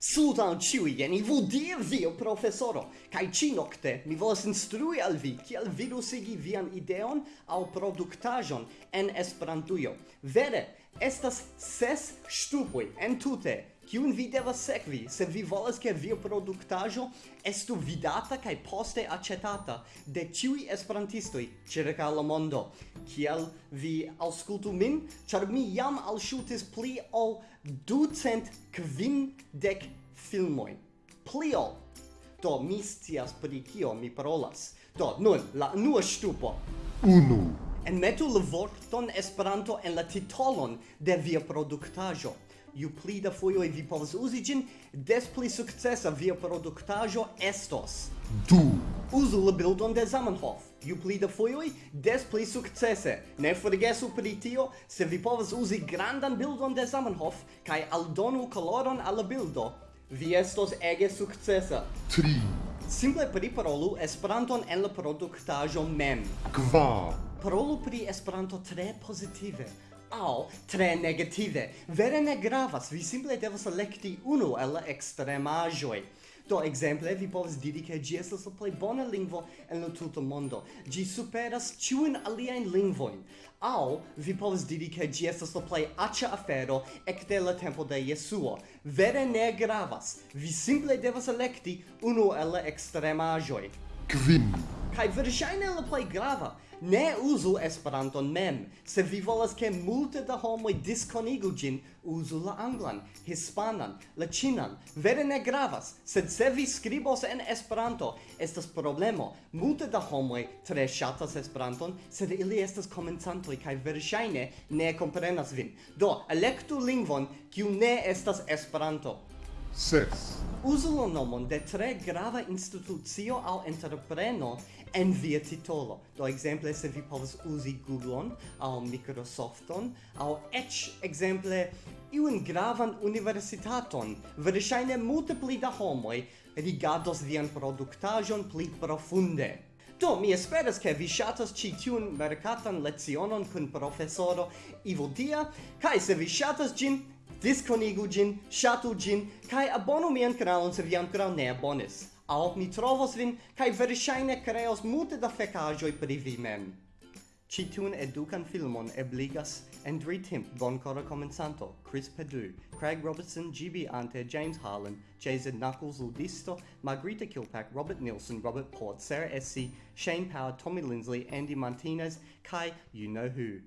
Sudan ciui geni, vu dir vio professoro, kaj ci nocte mi volas instrui al vi, kiel virusigi vian ideon au productajon en Esperantujo. Vere, estas ses stupui en tute kiun vi devas sekvi, se vi volas ke via produktaĵo estu vidata kaj poste aĉetata de ĉiuj esperantistoj ĉirkaŭ la mondo. Kiel vi aŭskultu min, ĉar mi jam alŝutis pli ol ducent kvindek filmojn. Pli ol. Do mi scias pri kio mi parolas. Do nun la unua ŝtupo. Unu en metu la vorton Esperanto en la titolon de via produktaĵo. Ju pli da fojoj vi povas uzi ĝin, des pli sukcesa via produktaĵo estos. Du. Uzu la bildon de Zamenhof. Ju pli da fojoj, des pli sukcese. Ne forgesu pri tio, se vi povas uzi grandan bildon de Zamenhof kaj aldonu koloron al la bildo, vi estos ege sukcesa. Tri. Simple priparolu Esperanton en la produktaĵo mem. Kvar. Parolu pri Esperanto tre pozitive Au, tre negative. Vere ne gravas, vi simple devas elekti unu el la ekstremaĵoj. Do, exemple, vi povas diri che gi estas la plej bona lingvo en la tuta mondo. Gi superas ĉiujn aliajn lingvojn. Aŭ vi povas diri che gi estas la plej aĉa afero ekde la tempo de Jesuo. Vere ne gravas. Vi simple devas elekti unu el la ekstremaĵoj. Kvin. Kaj verŝajne la plej grava. Ne uzu Esperanton mem. Se vi volas ke multe da homoj diskonigu ĝin, uzu la anglan, hispanan, la ĉinan. Vere ne gravas, sed se vi skribos en Esperanto, estas problemo. Multe da homoj tre ŝatas Esperanton, sed ili estas komencantoj kaj verŝajne ne komprenas vin. Do, elektu lingvon kiu ne estas Esperanto ses. Uzu la nomon de tre grava institucio au entrepreno en via titolo. Do exemple se vi povas uzi Google-on, au Microsoft-on, au ec exemple iun gravan universitaton. Verŝajne multe pli da homoj rigardos vian produktaĵon pli profunde. Do, mi esperas ke vi ŝatas ci tiun mercatan lecionon kun professoro Ivo Dia, kai se vi ŝatas ĝin, disconigu gin, shatu gin, kai abonu mian kanalon se vi ancora ne abonis. Aop mi trovos vin, kai verŝajne kreos multe da fekaĵoj pri vi mem. Ĉi tiun edukan filmon ebligas Andrew Timp, bonkora komencanto, Chris Pedu, Craig Robertson, GB Ante, James Harlan, Jason Knuckles, Ludisto, Margarita Kilpack, Robert Nilsson, Robert Port, Sarah SC, Shane Power, Tommy Lindsley, Andy Martinez, Kai, you know who.